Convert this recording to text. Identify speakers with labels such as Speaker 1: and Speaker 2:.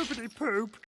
Speaker 1: poopity poop.